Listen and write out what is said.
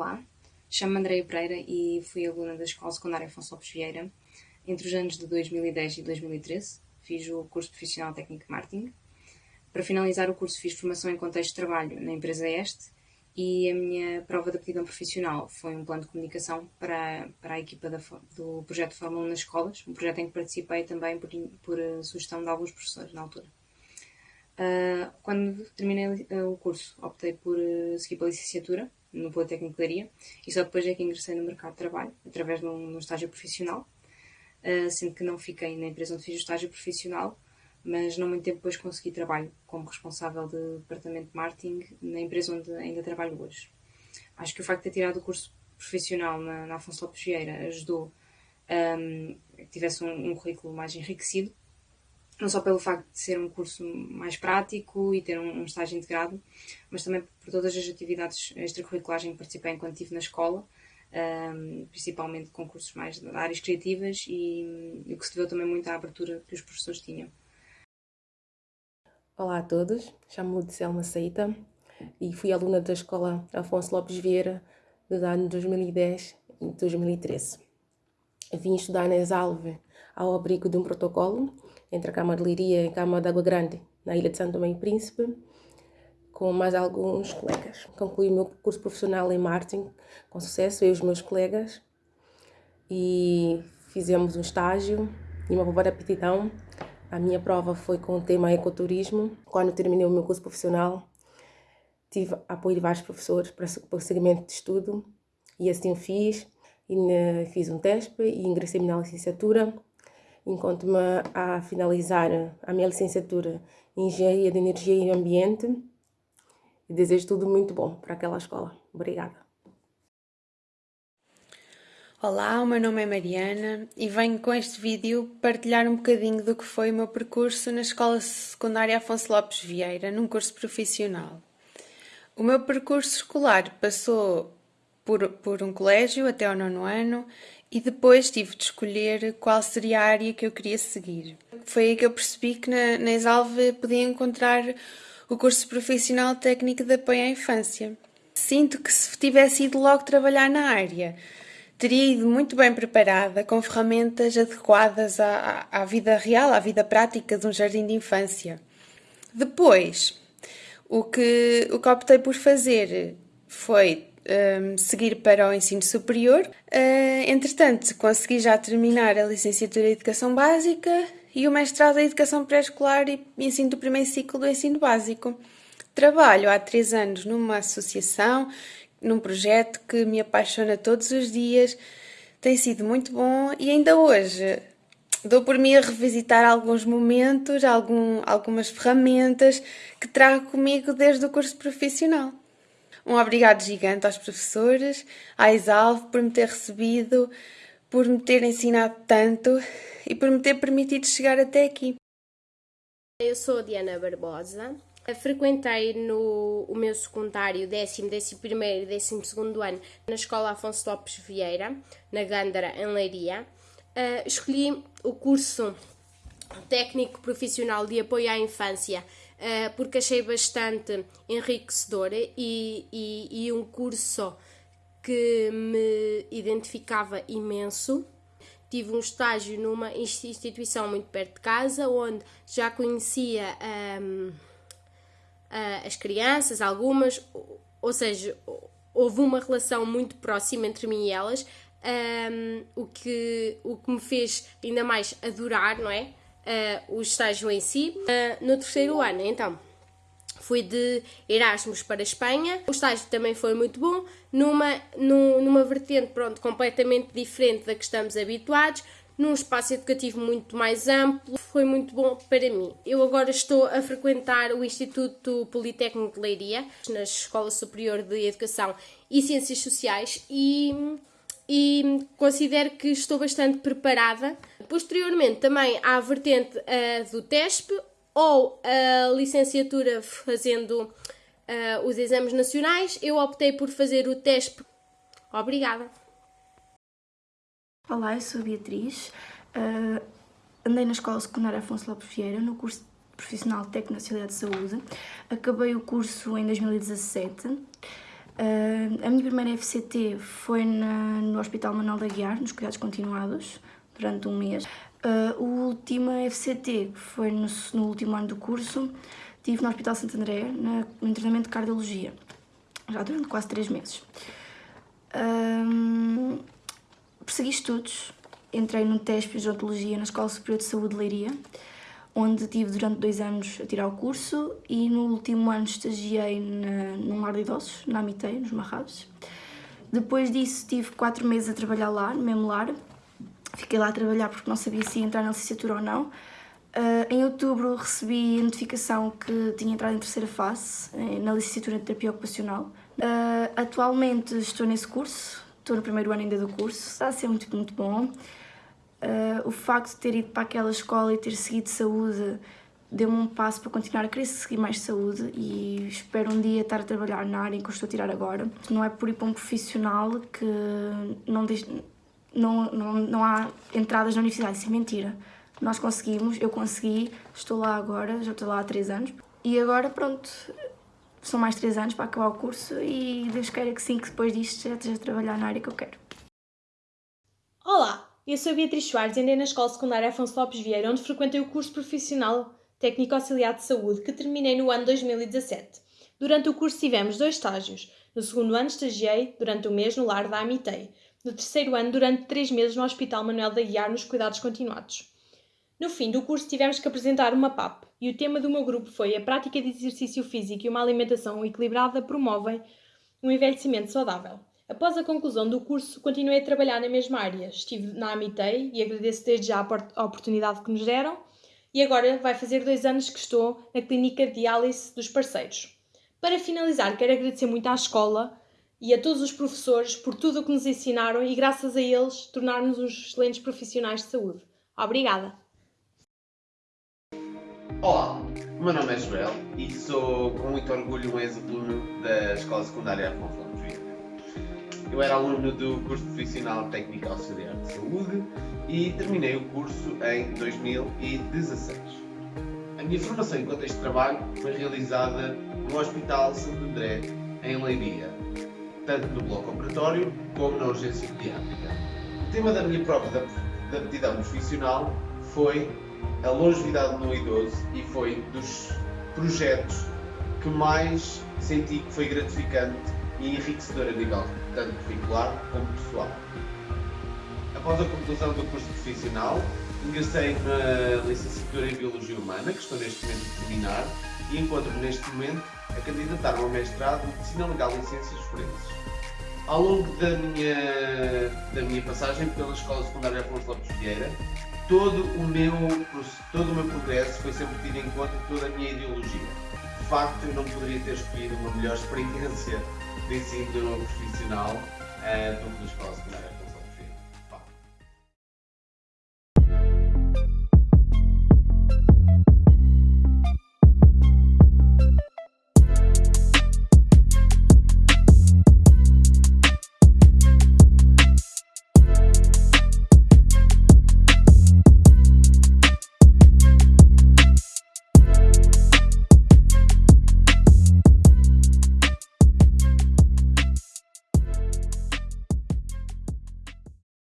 Olá, chamo-me Andreia Pereira e fui aluna da Escola Secundária Afonso Lopes Vieira entre os anos de 2010 e 2013. Fiz o curso profissional técnico de marketing. Para finalizar o curso fiz formação em contexto de trabalho na empresa Este e a minha prova de aptidão profissional foi um plano de comunicação para, para a equipa da, do projeto Fórmula 1 nas escolas, um projeto em que participei também por, por sugestão de alguns professores na altura. Uh, quando terminei o curso, optei por uh, seguir a licenciatura no Politécnico de Leiria e só depois é que ingressei no mercado de trabalho, através de um, de um estágio profissional, uh, sendo que não fiquei na empresa onde fiz o estágio profissional, mas não muito tempo depois consegui trabalho como responsável de departamento de marketing na empresa onde ainda trabalho hoje. Acho que o facto de ter tirado o curso profissional na, na Afonso Lopes Vieira ajudou um, que tivesse um, um currículo mais enriquecido não só pelo facto de ser um curso mais prático e ter um, um estágio integrado, mas também por todas as atividades extracurriculares em que participei enquanto estive na escola, um, principalmente concursos mais de áreas criativas e, e o que se deveu também muito à abertura que os professores tinham. Olá a todos, chamo-me Selma Seita e fui aluna da Escola Afonso Lopes Vieira dos anos 2010 e 2013. Vim estudar na Exalve ao abrigo de um protocolo entre a Câmara de Liria e a Câmara de Água Grande, na Ilha de Santo Tomé e Príncipe, com mais alguns colegas. Concluí o meu curso profissional em marketing com sucesso, eu e os meus colegas, e fizemos um estágio e uma de aptidão. A minha prova foi com o tema ecoturismo. Quando terminei o meu curso profissional, tive apoio de vários professores para o segmento de estudo, e assim fiz. E né, fiz um teste e ingressei na licenciatura enquanto-me a finalizar a minha licenciatura em Engenharia de Energia e Ambiente e desejo tudo muito bom para aquela escola. Obrigada. Olá, o meu nome é Mariana e venho com este vídeo partilhar um bocadinho do que foi o meu percurso na Escola Secundária Afonso Lopes Vieira, num curso profissional. O meu percurso escolar passou por, por um colégio até ao nono ano e depois tive de escolher qual seria a área que eu queria seguir. Foi aí que eu percebi que na, na Exalve podia encontrar o curso profissional técnico de apoio à infância. Sinto que se tivesse ido logo trabalhar na área, teria ido muito bem preparada, com ferramentas adequadas à, à vida real, à vida prática de um jardim de infância. Depois, o que, o que optei por fazer foi um, seguir para o ensino superior. Uh, entretanto, consegui já terminar a licenciatura em Educação Básica e o mestrado em Educação Pré-Escolar e ensino do primeiro ciclo do ensino básico. Trabalho há três anos numa associação, num projeto que me apaixona todos os dias, tem sido muito bom e ainda hoje dou por mim a revisitar alguns momentos, algum, algumas ferramentas que trago comigo desde o curso profissional. Um obrigado gigante aos professores, à Exalve por me ter recebido, por me ter ensinado tanto e por me ter permitido chegar até aqui. Eu sou Diana Barbosa. Frequentei no o meu secundário décimo, décimo primeiro e décimo segundo ano na Escola Afonso Lopes Vieira, na Gândara, em Leiria. Uh, escolhi o curso técnico profissional de apoio à infância uh, porque achei bastante enriquecedor e, e, e um curso que me identificava imenso. Tive um estágio numa instituição muito perto de casa, onde já conhecia um, as crianças, algumas, ou seja, houve uma relação muito próxima entre mim e elas, um, o, que, o que me fez ainda mais adorar, não é? Uh, o estágio em si. Uh, no terceiro ano, então, fui de Erasmus para a Espanha. O estágio também foi muito bom, numa, numa vertente pronto, completamente diferente da que estamos habituados, num espaço educativo muito mais amplo, foi muito bom para mim. Eu agora estou a frequentar o Instituto Politécnico de Leiria, na Escola Superior de Educação e Ciências Sociais, e e considero que estou bastante preparada. Posteriormente, também há a vertente uh, do TESP ou a licenciatura fazendo uh, os exames nacionais. Eu optei por fazer o TESP. Obrigada. Olá, eu sou Beatriz. Uh, andei na Escola Secundária Afonso Lopes Vieira, no curso profissional Técnico Nacionalidade de Saúde. Acabei o curso em 2017. Uh, a minha primeira FCT foi na, no Hospital Manuel da Guiar, nos cuidados continuados, durante um mês. Uh, a última FCT, que foi no, no, último ano do curso, tive no Hospital Santo André, na, no treinamento de Cardiologia, já durante quase três meses. Um, persegui estudos, entrei no TESP de Odontologia na Escola Superior de Saúde de Leiria, onde tive durante dois anos a tirar o curso e no último ano estagiei na, num lar de idosos, na Amitei, nos Marrados. Depois disso tive quatro meses a trabalhar lá, no mesmo lar. Fiquei lá a trabalhar porque não sabia se ia entrar na licenciatura ou não. Uh, em outubro recebi a notificação que tinha entrado em terceira fase, eh, na licenciatura de terapia ocupacional. Uh, atualmente estou nesse curso, estou no primeiro ano ainda do curso, está a ser muito, muito bom. Uh, o facto de ter ido para aquela escola e ter seguido saúde deu-me um passo para continuar a querer seguir mais saúde e espero um dia estar a trabalhar na área em que eu estou a tirar agora. Não é por ir para um profissional que não, diz, não, não, não há entradas na universidade, isso é mentira. Nós conseguimos, eu consegui, estou lá agora, já estou lá há três anos e agora pronto, são mais três anos para acabar o curso e Deus queira que sim, que depois disto já esteja a trabalhar na área que eu quero. Olá, eu sou Beatriz Soares e andei na Escola Secundária Afonso Lopes Vieira, onde frequentei o curso profissional Técnico Auxiliar de Saúde, que terminei no ano 2017. Durante o curso tivemos dois estágios. No segundo ano estagiei durante um mês no lar da Amitei. No terceiro ano, durante três meses no Hospital Manuel da Guiar, nos cuidados continuados. No fim do curso tivemos que apresentar uma PAP e o tema do meu grupo foi a prática de exercício físico e uma alimentação equilibrada promovem um envelhecimento saudável. Após a conclusão do curso, continuei a trabalhar na mesma área. Estive na Amitei e agradeço desde já a oportunidade que nos deram. E agora vai fazer dois anos que estou na clínica de diálise dos parceiros. Para finalizar, quero agradecer muito à escola e a todos os professores por tudo o que nos ensinaram e, graças a eles, tornarmos uns excelentes profissionais de saúde. Obrigada! Olá, o meu nome é Joel e sou com muito orgulho um ex-aluno da Escola Secundária Afonso eu era aluno do curso profissional Técnico Auxiliar de Saúde e terminei o curso em 2016. A minha formação enquanto este trabalho foi realizada no Hospital Santo André, em Leiria, tanto no bloco operatório como na urgência pediátrica. O tema da minha prova de aptidão profissional foi a longevidade no idoso e foi dos projetos que mais senti que foi gratificante e enriquecedor a nível tanto curricular como pessoal. Após a conclusão do curso profissional, ingressei na licenciatura em Biologia Humana, que estou neste momento a terminar, e encontro-me neste momento a candidatar-me ao mestrado em Medicina Legal em Ciências Forenses. Ao longo da minha, da minha passagem pela Escola Secundária Afonso Lopes Vieira, todo o, meu, todo o meu progresso foi sempre tido em conta toda a minha ideologia. De facto, eu não poderia ter escolhido uma melhor experiência de ensino profissional uh, do que na Escola Secundária